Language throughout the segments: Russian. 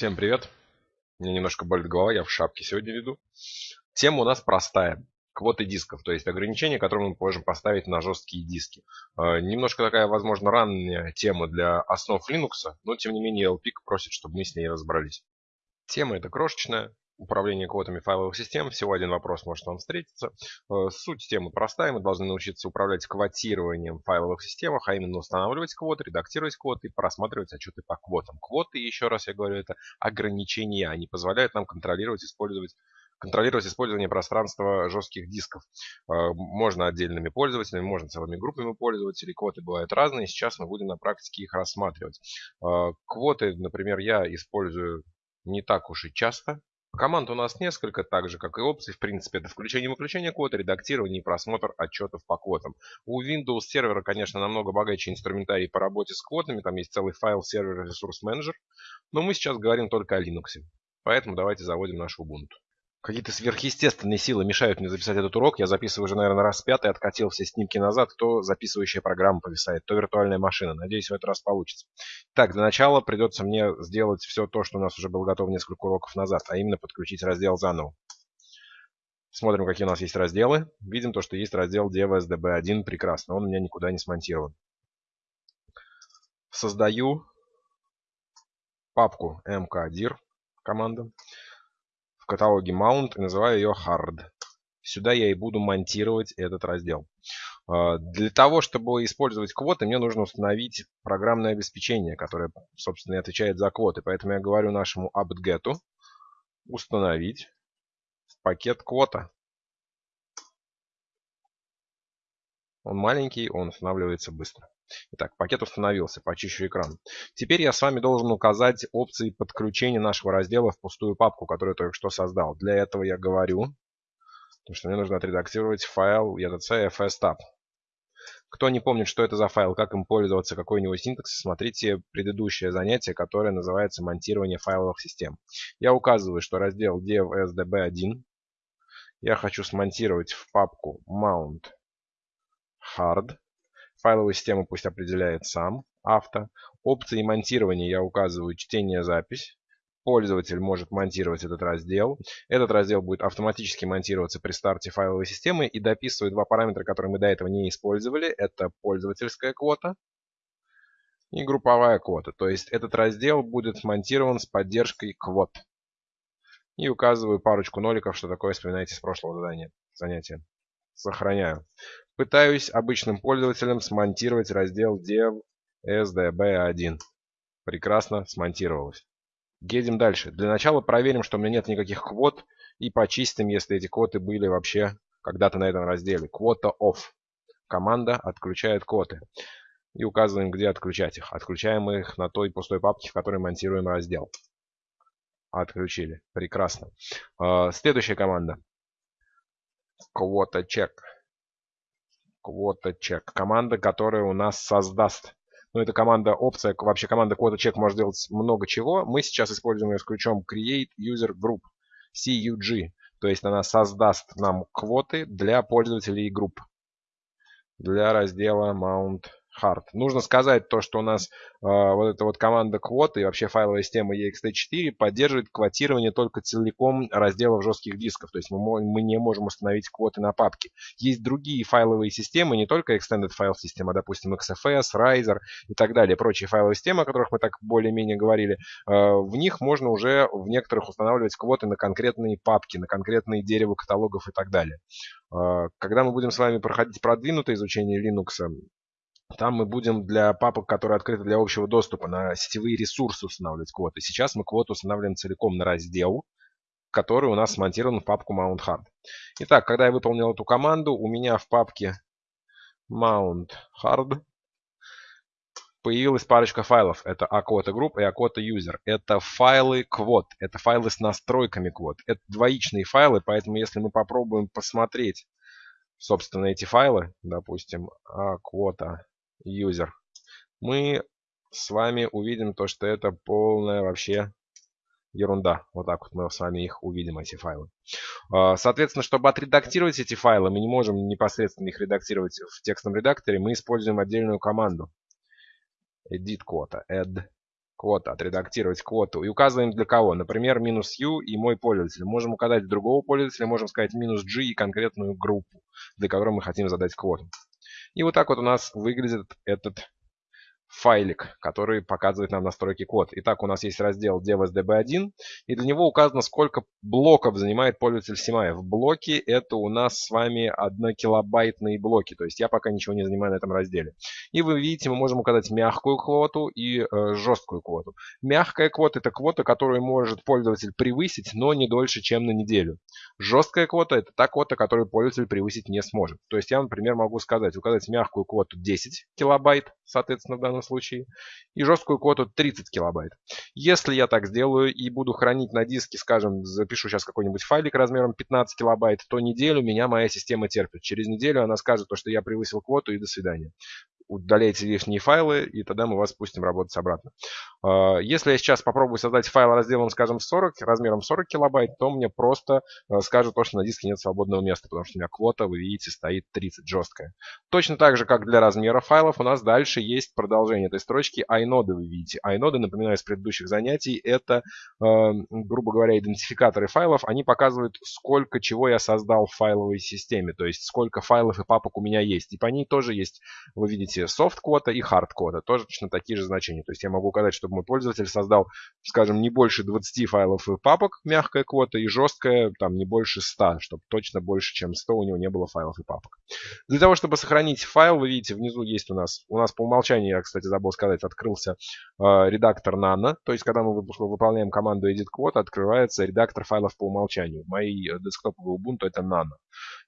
Всем привет. Мне немножко болит голова, я в шапке сегодня веду. Тема у нас простая. Квоты дисков, то есть ограничения, которые мы можем поставить на жесткие диски. Э, немножко такая, возможно, ранняя тема для основ Linux, но тем не менее LPIC просит, чтобы мы с ней разобрались. Тема эта крошечная, управления квотами файловых систем. Всего один вопрос может вам встретиться. Э, суть темы простая. Мы должны научиться управлять квотированием в файловых системах, а именно устанавливать квоты, редактировать квоты и просматривать отчеты по квотам. Квоты, еще раз я говорю, это ограничения. Они позволяют нам контролировать, использовать контролировать использование пространства жестких дисков. Э, можно отдельными пользователями, можно целыми группами пользователей. Квоты бывают разные. Сейчас мы будем на практике их рассматривать. Э, квоты, например, я использую не так уж и часто. Команд у нас несколько, так же как и опций. В принципе, это включение-выключение кода, редактирование и просмотр отчетов по квотам. У Windows сервера, конечно, намного богаче инструментарий по работе с квотами. Там есть целый файл сервер ресурс менеджер. Но мы сейчас говорим только о Linux. Поэтому давайте заводим наш Ubuntu. Какие-то сверхъестественные силы мешают мне записать этот урок. Я записываю уже, наверное, раз пятый, откатил все снимки назад. То записывающая программа повисает, то виртуальная машина. Надеюсь, в этот раз получится. Так, для начала придется мне сделать все то, что у нас уже было готово несколько уроков назад, а именно подключить раздел заново. Смотрим, какие у нас есть разделы. Видим то, что есть раздел DevSDB1. Прекрасно, он у меня никуда не смонтирован. Создаю папку mkdir команда каталоге Mount и называю ее Hard. Сюда я и буду монтировать этот раздел. А, для того, чтобы использовать квоты, мне нужно установить программное обеспечение, которое, собственно, и отвечает за квоты. Поэтому я говорю нашему apt-get установить пакет квота. Он маленький, он устанавливается быстро. Итак, пакет установился, почищу экран. Теперь я с вами должен указать опции подключения нашего раздела в пустую папку, которую я только что создал. Для этого я говорю, что мне нужно отредактировать файл etc fstab. Кто не помнит, что это за файл, как им пользоваться, какой у него синтакс, смотрите предыдущее занятие, которое называется монтирование файловых систем. Я указываю, что раздел dev.sdb1 я хочу смонтировать в папку mount hard Файловую систему пусть определяет сам авто. Опции монтирования я указываю чтение-запись. Пользователь может монтировать этот раздел. Этот раздел будет автоматически монтироваться при старте файловой системы и дописывает два параметра, которые мы до этого не использовали. Это пользовательская квота и групповая квота. То есть этот раздел будет монтирован с поддержкой квот. И указываю парочку ноликов, что такое вспоминаете с прошлого задания, занятия. Сохраняю. Пытаюсь обычным пользователям смонтировать раздел dev sdb1. Прекрасно смонтировалось. Едем дальше. Для начала проверим, что у меня нет никаких квот. И почистим, если эти квоты были вообще когда-то на этом разделе. Квота off. Команда отключает квоты. И указываем, где отключать их. Отключаем их на той пустой папке, в которой монтируем раздел. Отключили. Прекрасно. А, следующая команда. Quota check. Quota check. Команда, которая у нас создаст. Ну, это команда опция, вообще команда quota check может делать много чего. Мы сейчас используем ее с ключом create user group, CUG. То есть она создаст нам квоты для пользователей и групп. Для раздела mount hard. Нужно сказать то, что у нас э, вот эта вот команда квоты и вообще файловая система ext4 поддерживает квотирование только целиком разделов жестких дисков. То есть мы, мы не можем установить квоты на папки. Есть другие файловые системы, не только Extended File System, а допустим XFS, Riser и так далее. Прочие файловые системы, о которых мы так более-менее говорили. Э, в них можно уже в некоторых устанавливать квоты на конкретные папки, на конкретные дерево каталогов и так далее. Э, когда мы будем с вами проходить продвинутое изучение Linux, там мы будем для папок, которые открыты для общего доступа, на сетевые ресурсы устанавливать квоты. Сейчас мы квоту устанавливаем целиком на раздел, который у нас смонтирован в папку Mount Hard. Итак, когда я выполнил эту команду, у меня в папке Mount Hard появилась парочка файлов. Это aquota group и aquota user. Это файлы квот. Это файлы с настройками квот. Это двоичные файлы, поэтому если мы попробуем посмотреть, собственно, эти файлы, допустим, aquota user, мы с вами увидим то, что это полная вообще ерунда. Вот так вот мы с вами их увидим, эти файлы. А, соответственно, чтобы отредактировать эти файлы, мы не можем непосредственно их редактировать в текстовом редакторе. Мы используем отдельную команду. Edit quota. Add квота, отредактировать квоту. И указываем для кого. Например, минус U и мой пользователь. Можем указать другого пользователя, можем сказать минус G и конкретную группу, для которой мы хотим задать квоту. И вот так вот у нас выглядит этот файлик, который показывает нам настройки код. Итак, у нас есть раздел devsdb1, и для него указано, сколько блоков занимает пользователь Симаев. Блоки это у нас с вами 1 килобайтные блоки, то есть я пока ничего не занимаю на этом разделе. И вы видите, мы можем указать мягкую квоту и э, жесткую квоту. Мягкая квота это квота, которую может пользователь превысить, но не дольше, чем на неделю. Жесткая квота это та квота, которую пользователь превысить не сможет. То есть я, например, могу сказать, указать мягкую квоту 10 килобайт, соответственно, в данном данном случае, и жесткую квоту 30 килобайт. Если я так сделаю и буду хранить на диске, скажем, запишу сейчас какой-нибудь файлик размером 15 килобайт, то неделю меня моя система терпит. Через неделю она скажет, что я превысил квоту и до свидания удаляйте лишние файлы, и тогда мы вас пустим работать обратно. А, если я сейчас попробую создать файл разделом, скажем, 40, размером 40 килобайт, то мне просто а, скажет то, что на диске нет свободного места, потому что у меня квота, вы видите, стоит 30 жесткая. Точно так же, как для размера файлов, у нас дальше есть продолжение этой строчки iNode, вы видите. iNode, напоминаю, из предыдущих занятий, это, а, грубо говоря, идентификаторы файлов. Они показывают, сколько чего я создал в файловой системе, то есть сколько файлов и папок у меня есть. И по ней тоже есть, вы видите, видите, soft-кода и hard-кода. Тоже точно такие же значения. То есть я могу указать, чтобы мой пользователь создал, скажем, не больше 20 файлов и папок, мягкая квота, и жесткая, там, не больше 100, чтобы точно больше, чем 100 у него не было файлов и папок. Для того, чтобы сохранить файл, вы видите, внизу есть у нас, у нас по умолчанию, я, кстати, забыл сказать, открылся э, редактор Nano. То есть, когда мы выполняем команду edit quote, открывается редактор файлов по умолчанию. Мои э, десктоповые Ubuntu это Nano.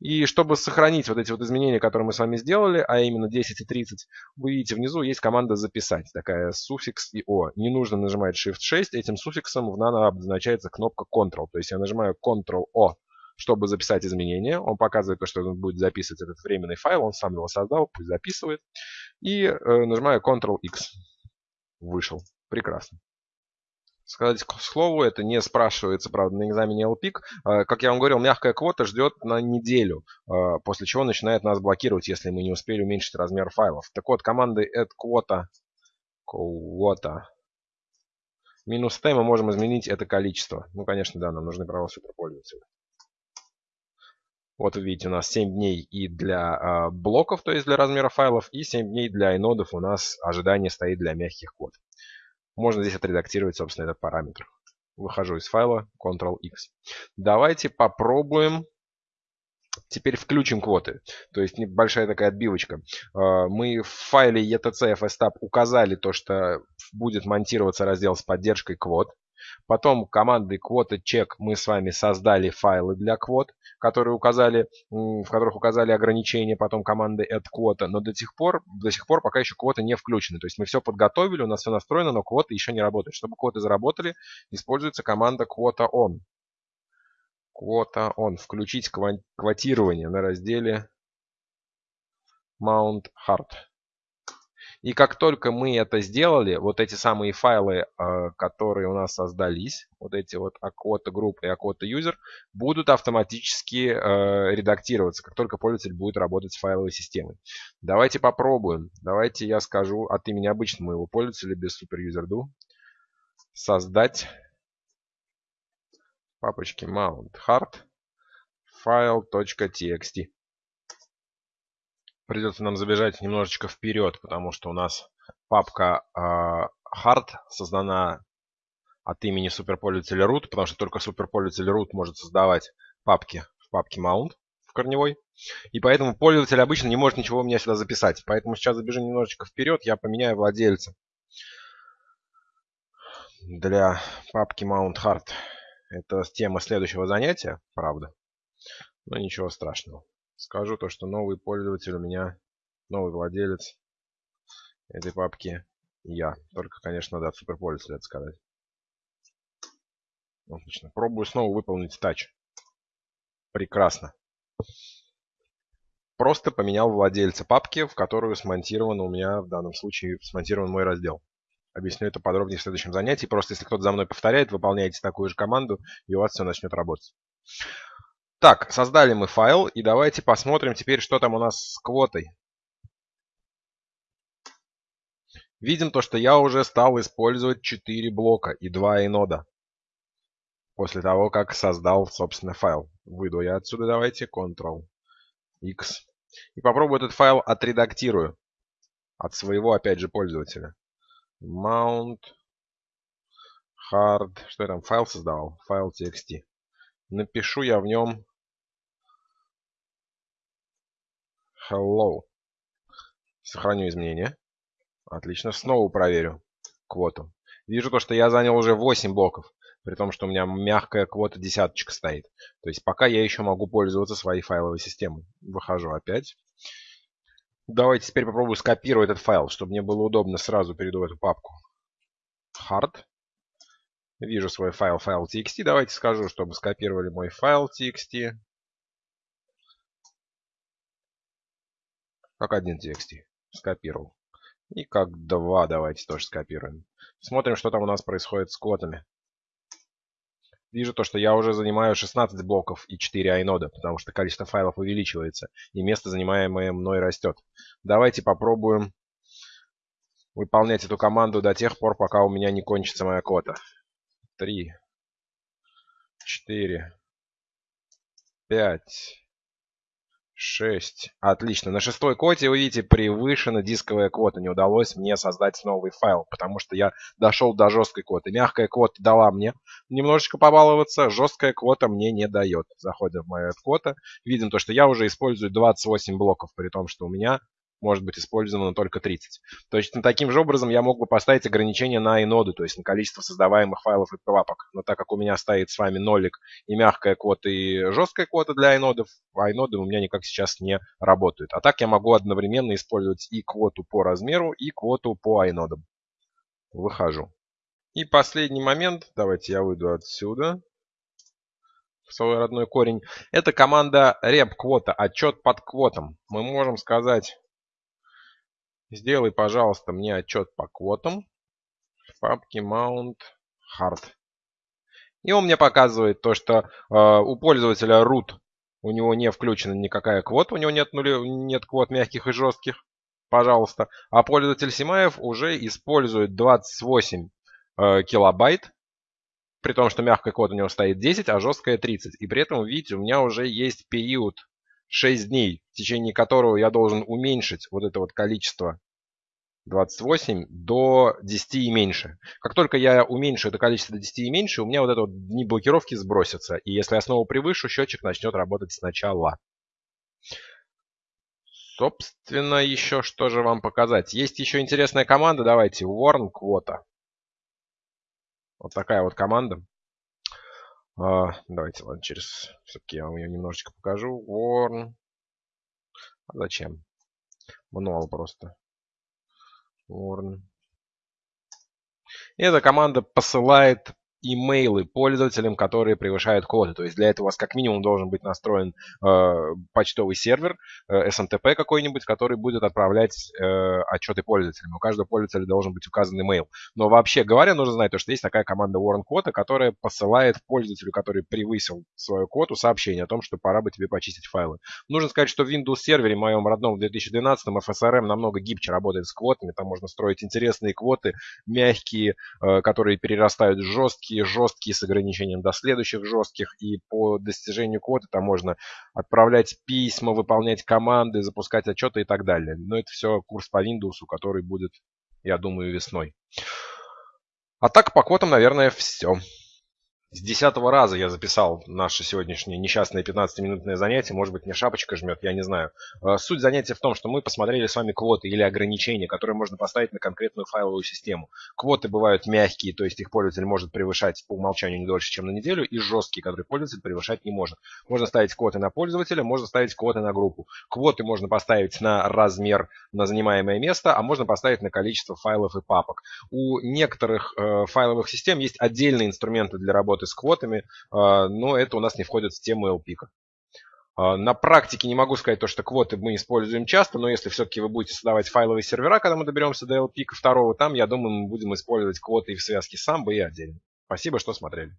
И чтобы сохранить вот эти вот изменения, которые мы с вами сделали, а именно 10 и 30, вы видите внизу есть команда «Записать», такая суффикс и «О». Не нужно нажимать Shift-6, этим суффиксом в Nano обозначается кнопка Ctrl. То есть я нажимаю Ctrl-O, чтобы записать изменения. Он показывает то, что он будет записывать этот временный файл, он сам его создал, пусть записывает. И э, нажимаю Ctrl-X. Вышел. Прекрасно. Сказать к слову, это не спрашивается, правда, на экзамене LPIC. А, как я вам говорил, мягкая квота ждет на неделю, а, после чего начинает нас блокировать, если мы не успели уменьшить размер файлов. Так вот, командой add quota, quota минус t мы можем изменить это количество. Ну, конечно, да, нам нужны права суперпользователя. Вот вы видите, у нас 7 дней и для э, блоков, то есть для размера файлов, и 7 дней для инодов у нас ожидание стоит для мягких код. Можно здесь отредактировать, собственно, этот параметр. Выхожу из файла, Ctrl-X. Давайте попробуем Теперь включим квоты. То есть небольшая такая отбивочка. А, мы в файле etc fstab указали то, что будет монтироваться раздел с поддержкой квот. Потом командой quota check мы с вами создали файлы для квот, которые указали, в которых указали ограничения, потом командой add quota, но до сих пор, до сих пор пока еще квоты не включены. То есть мы все подготовили, у нас все настроено, но квоты еще не работают. Чтобы квоты заработали, используется команда quota on. Quota on. Включить квотирование на разделе Mount Hard. И как только мы это сделали, вот эти самые файлы, э, которые у нас создались, вот эти вот Aquota Group и Aquota User, будут автоматически э, редактироваться, как только пользователь будет работать с файловой системой. Давайте попробуем. Давайте я скажу от имени обычного моего пользователя без SuperUserDo создать папочки mount hard file.txt придется нам забежать немножечко вперед, потому что у нас папка э, hard создана от имени суперпользователя root, потому что только суперпользователь root может создавать папки в папке mount в корневой. И поэтому пользователь обычно не может ничего у меня сюда записать. Поэтому сейчас забежим немножечко вперед, я поменяю владельца для папки mount hard. Это тема следующего занятия, правда. Но ничего страшного. Скажу то, что новый пользователь у меня, новый владелец этой папки я. Только, конечно, надо от суперпользователя это сказать. Отлично. Пробую снова выполнить тач. Прекрасно. Просто поменял владельца папки, в которую смонтирован у меня в данном случае смонтирован мой раздел. Объясню это подробнее в следующем занятии. Просто если кто-то за мной повторяет, выполняете такую же команду, и у вас все начнет работать. Так, создали мы файл, и давайте посмотрим теперь, что там у нас с квотой. Видим то, что я уже стал использовать 4 блока и 2 инода. После того, как создал, собственно, файл. Выйду я отсюда, давайте, Ctrl-X. И попробую этот файл отредактирую. От своего, опять же, пользователя. Mount hard. Что я там файл создавал? Файл txt. Напишу я в нем hello. Сохраню изменения. Отлично. Снова проверю квоту. Вижу то, что я занял уже 8 блоков. При том, что у меня мягкая квота десяточка стоит. То есть пока я еще могу пользоваться своей файловой системой. Выхожу опять. Давайте теперь попробую скопировать этот файл, чтобы мне было удобно сразу перейду в эту папку. Hard. Вижу свой файл, файл txt. Давайте скажу, чтобы скопировали мой файл txt. Как один txt. Скопировал. И как два давайте тоже скопируем. Смотрим, что там у нас происходит с квотами. Вижу то, что я уже занимаю 16 блоков и 4 айнода, потому что количество файлов увеличивается, и место, занимаемое мной, растет. Давайте попробуем выполнять эту команду до тех пор, пока у меня не кончится моя квота три, четыре, пять, шесть. Отлично. На шестой коте, вы видите, превышена дисковая квота. Не удалось мне создать новый файл, потому что я дошел до жесткой квоты. Мягкая квота дала мне немножечко побаловаться, жесткая квота мне не дает. Заходим в мою квота, видим то, что я уже использую 28 блоков, при том, что у меня может быть использовано только 30. То есть таким же образом я мог бы поставить ограничение на иноды, то есть на количество создаваемых файлов и папок. Но так как у меня стоит с вами нолик и мягкая квота и жесткая квота для инодов, а иноды у меня никак сейчас не работают. А так я могу одновременно использовать и квоту по размеру, и квоту по инодам. Выхожу. И последний момент, давайте я выйду отсюда в свой родной корень. Это команда rep квота, отчет под квотом. Мы можем сказать Сделай, пожалуйста, мне отчет по квотам в папке Mount Hard. И он мне показывает то, что э, у пользователя root у него не включена никакая квота, у него нет, нули, нет квот мягких и жестких. Пожалуйста. А пользователь Симаев уже использует 28 э, килобайт, при том, что мягкая квота у него стоит 10, а жесткая 30. И при этом, видите, у меня уже есть период 6 дней, в течение которого я должен уменьшить вот это вот количество 28 до 10 и меньше. Как только я уменьшу это количество до 10 и меньше, у меня вот это вот дни блокировки сбросятся. И если я снова превышу, счетчик начнет работать сначала. Собственно, еще что же вам показать. Есть еще интересная команда. Давайте. Warn Quota. Вот такая вот команда. А, давайте, ладно, через... Все-таки я вам ее немножечко покажу. Warn. А зачем? Мануал просто. Warn. Эта команда посылает имейлы пользователям, которые превышают коды. То есть для этого у вас как минимум должен быть настроен э, почтовый сервер, э, SMTP какой-нибудь, который будет отправлять э, отчеты пользователям. У каждого пользователя должен быть указан имейл. Но вообще говоря, нужно знать, то, что есть такая команда Warren Quota, которая посылает пользователю, который превысил свою квоту, сообщение о том, что пора бы тебе почистить файлы. Нужно сказать, что в Windows сервере моем родном в 2012 FSRM намного гибче работает с квотами. Там можно строить интересные квоты, мягкие, э, которые перерастают в жесткие жесткие, жесткие с ограничением до следующих жестких. И по достижению кода там можно отправлять письма, выполнять команды, запускать отчеты и так далее. Но это все курс по Windows, который будет, я думаю, весной. А так по квотам, наверное, все. С десятого раза я записал наше сегодняшнее несчастное 15-минутное занятие. Может быть, мне шапочка жмет, я не знаю. Э, суть занятия в том, что мы посмотрели с вами квоты или ограничения, которые можно поставить на конкретную файловую систему. Квоты бывают мягкие, то есть их пользователь может превышать по умолчанию не дольше, чем на неделю, и жесткие, которые пользователь превышать не может. Можно ставить квоты на пользователя, можно ставить квоты на группу. Квоты можно поставить на размер, на занимаемое место, а можно поставить на количество файлов и папок. У некоторых э, файловых систем есть отдельные инструменты для работы работы с квотами, а, но это у нас не входит в тему LP. А, на практике не могу сказать то, что квоты мы используем часто, но если все-таки вы будете создавать файловые сервера, когда мы доберемся до LP второго, там, я думаю, мы будем использовать квоты и в связке с Samba и отдельно. Спасибо, что смотрели.